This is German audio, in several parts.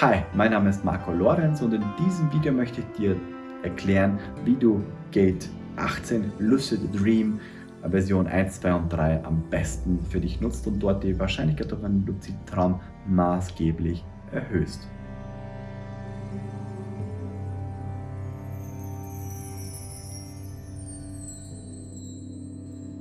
Hi, mein Name ist Marco Lorenz und in diesem Video möchte ich dir erklären, wie du Gate 18 Lucid Dream Version 1, 2 und 3 am besten für dich nutzt und dort die Wahrscheinlichkeit auf einen luziden Traum maßgeblich erhöhst.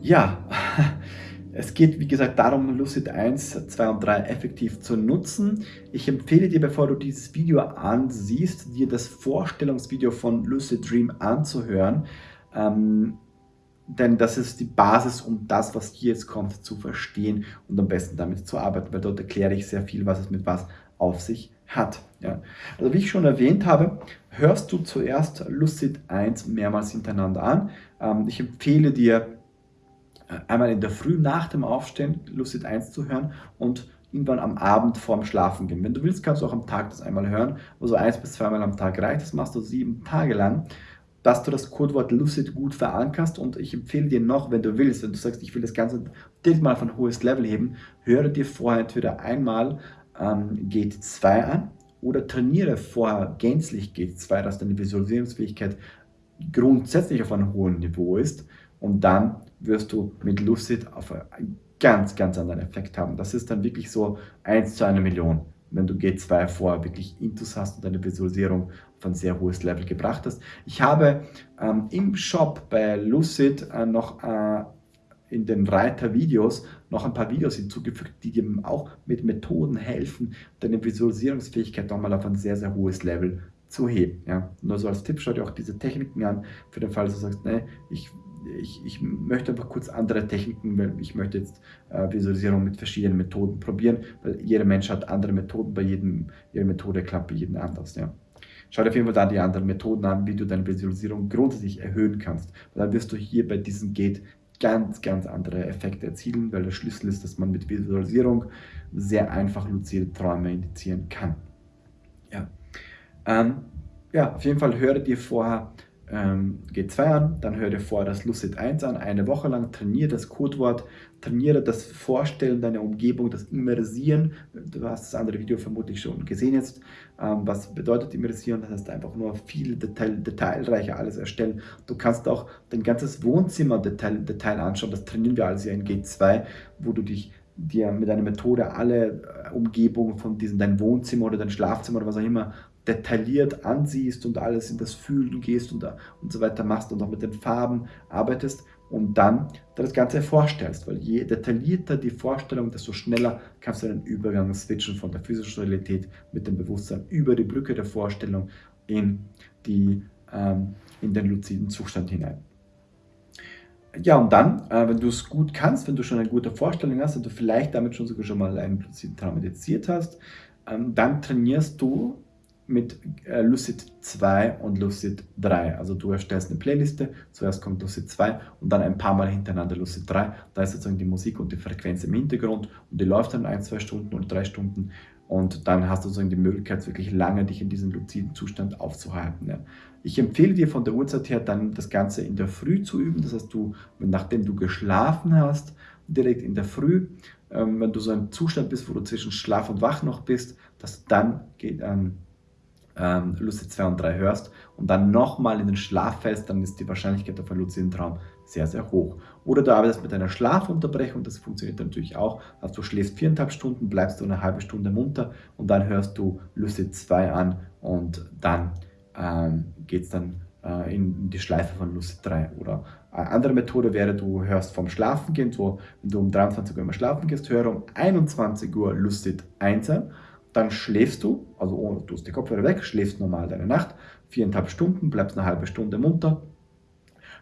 Ja, es geht wie gesagt darum, Lucid 1, 2 und 3 effektiv zu nutzen. Ich empfehle dir, bevor du dieses Video ansiehst, dir das Vorstellungsvideo von Lucid Dream anzuhören. Ähm, denn das ist die Basis, um das, was hier jetzt kommt, zu verstehen und am besten damit zu arbeiten, weil dort erkläre ich sehr viel, was es mit was auf sich hat. Ja. Also wie ich schon erwähnt habe, hörst du zuerst Lucid 1 mehrmals hintereinander an. Ähm, ich empfehle dir, einmal in der Früh nach dem Aufstehen Lucid 1 zu hören und irgendwann am Abend vorm Schlafen gehen. Wenn du willst, kannst du auch am Tag das einmal hören, also eins bis zweimal am Tag reicht. Das machst du sieben Tage lang, dass du das Codewort Lucid gut verankerst und ich empfehle dir noch, wenn du willst, wenn du sagst, ich will das Ganze direkt mal auf ein hohes Level heben, höre dir vorher entweder einmal ähm, Gate 2 an oder trainiere vorher gänzlich Gate 2, dass deine Visualisierungsfähigkeit grundsätzlich auf einem hohen Niveau ist und dann wirst du mit Lucid auf einen ganz, ganz anderen Effekt haben. Das ist dann wirklich so 1 zu einer Million, wenn du G2 vorher wirklich Intus hast und deine Visualisierung auf ein sehr hohes Level gebracht hast. Ich habe ähm, im Shop bei Lucid äh, noch äh, in den Reiter-Videos noch ein paar Videos hinzugefügt, die dir auch mit Methoden helfen, deine Visualisierungsfähigkeit nochmal auf ein sehr, sehr hohes Level zu heben. Ja. Nur so als Tipp, schau dir auch diese Techniken an, für den Fall, dass du sagst, nee, ich ich, ich, möchte einfach kurz andere Techniken, weil ich möchte jetzt äh, Visualisierung mit verschiedenen Methoden probieren, weil jeder Mensch hat andere Methoden, bei jedem, jede Methode klappt bei jedem anders. Ja. Schau dir auf jeden Fall da die anderen Methoden an, wie du deine Visualisierung grundsätzlich erhöhen kannst. Weil dann wirst du hier bei diesem Gate ganz, ganz andere Effekte erzielen, weil der Schlüssel ist, dass man mit Visualisierung sehr einfach luzide Träume indizieren kann. Ja. Ähm, ja, auf jeden Fall höre dir vorher G2 an, dann hör dir vorher das Lucid 1 an, eine Woche lang, trainiere das Codewort, trainiere das Vorstellen deiner Umgebung, das Immersieren, du hast das andere Video vermutlich schon gesehen jetzt, ähm, was bedeutet Immersieren, das heißt einfach nur viel Detail, detailreicher alles erstellen. Du kannst auch dein ganzes Wohnzimmer Detail, Detail anschauen, das trainieren wir alles ja in G2, wo du dich dir mit einer Methode alle äh, Umgebungen von diesem, dein Wohnzimmer oder dein Schlafzimmer oder was auch immer detailliert ansiehst und alles in das Fühlen gehst und, und so weiter machst und auch mit den Farben arbeitest und dann das Ganze vorstellst, weil je detaillierter die Vorstellung, desto schneller kannst du den Übergang switchen von der physischen Realität mit dem Bewusstsein über die Brücke der Vorstellung in, die, ähm, in den luziden Zustand hinein. Ja, und dann, äh, wenn du es gut kannst, wenn du schon eine gute Vorstellung hast und du vielleicht damit schon sogar schon mal einen luziden Traum meditiert hast, ähm, dann trainierst du mit äh, Lucid 2 und Lucid 3. Also du erstellst eine Playliste, zuerst kommt Lucid 2 und dann ein paar Mal hintereinander Lucid 3. Da ist sozusagen die Musik und die Frequenz im Hintergrund und die läuft dann ein, zwei Stunden oder drei Stunden und dann hast du sozusagen die Möglichkeit, wirklich lange dich in diesem luziden Zustand aufzuhalten. Ja. Ich empfehle dir von der Uhrzeit her dann das Ganze in der Früh zu üben. Das heißt, du, nachdem du geschlafen hast, direkt in der Früh, ähm, wenn du so ein Zustand bist, wo du zwischen Schlaf und Wach noch bist, dass dann geht, ähm, ähm, Lucid 2 und 3 hörst und dann nochmal in den Schlaf fällst, dann ist die Wahrscheinlichkeit auf einen luziden Traum sehr, sehr hoch. Oder du arbeitest mit einer Schlafunterbrechung, das funktioniert natürlich auch. Also du schläfst viereinhalb Stunden, bleibst du eine halbe Stunde munter und dann hörst du Lucid 2 an und dann ähm, geht es dann äh, in die Schleife von Lucid 3. Oder eine andere Methode wäre, du hörst vom Schlafen gehen, so wenn du um 23 Uhr immer schlafen gehst, höre um 21 Uhr Lucid 1 an dann schläfst du, also ohne, du hast die Kopfhörer weg, schläfst normal deine Nacht, viereinhalb Stunden, bleibst eine halbe Stunde munter,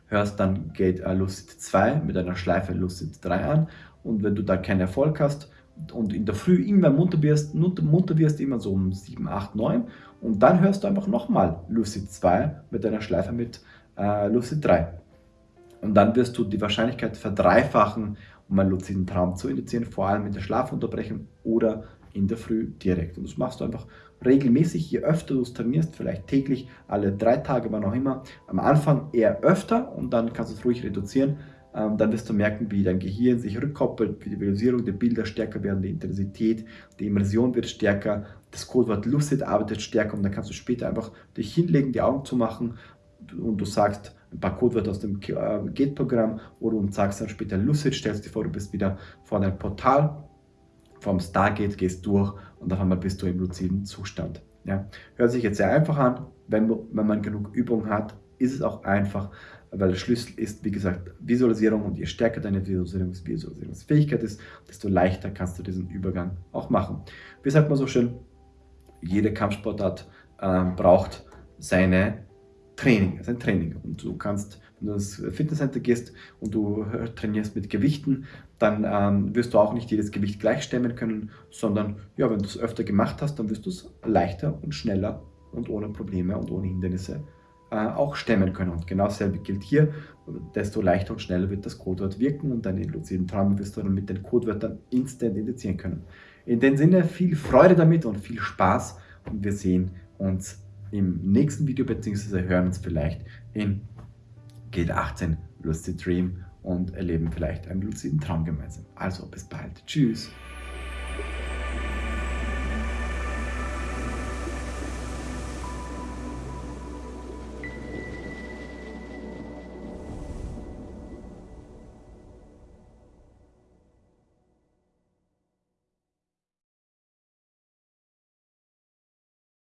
hörst dann Gate äh, Lucid 2 mit einer Schleife Lucid 3 an und wenn du da keinen Erfolg hast und in der Früh irgendwann munter wirst, munter wirst immer so um 7, 8, 9 und dann hörst du einfach nochmal Lucid 2 mit einer Schleife mit äh, Lucid 3. Und dann wirst du die Wahrscheinlichkeit verdreifachen, um einen luziden Traum zu indizieren, vor allem mit der Schlafunterbrechung oder in der Früh direkt. Und das machst du einfach regelmäßig, je öfter du es trainierst, vielleicht täglich, alle drei Tage, wann auch immer. Am Anfang eher öfter und dann kannst du es ruhig reduzieren. ähm, dann wirst du merken, wie dein Gehirn sich rückkoppelt, wie die Visualisierung der Bilder stärker werden, die Intensität, die Immersion wird stärker, das Codewort Lucid arbeitet stärker und dann kannst du später einfach dich hinlegen, die Augen zu machen und du sagst ein paar Codewörter aus dem äh, Gate-Programm oder und sagst dann später Lucid, stellst dir vor, du bist wieder vor deinem Portal, vom Stargate, gehst durch und auf einmal bist du im luziden Zustand. Ja. Hört sich jetzt sehr einfach an, wenn, wenn man genug Übung hat, ist es auch einfach, weil der Schlüssel ist, wie gesagt, Visualisierung und je stärker deine Visualisierungs Visualisierungsfähigkeit ist, desto leichter kannst du diesen Übergang auch machen. Wie sagt man so schön, jede Kampfsportart äh, braucht seine Training, sein Training. Und du kannst, wenn du ins Fitnesscenter gehst und du trainierst mit Gewichten, dann ähm, wirst du auch nicht jedes Gewicht gleich stemmen können, sondern ja, wenn du es öfter gemacht hast, dann wirst du es leichter und schneller und ohne Probleme und ohne Hindernisse äh, auch stemmen können. Und genau dasselbe gilt hier. Desto leichter und schneller wird das Codewort wirken und deine luziden Träume wirst du dann mit den Codewörtern instant indizieren können. In dem Sinne viel Freude damit und viel Spaß und wir sehen uns im nächsten Video bzw. hören uns vielleicht in Gate 18 Lucid Dream und erleben vielleicht einen luziden Traum gemeinsam. Also bis bald. Tschüss.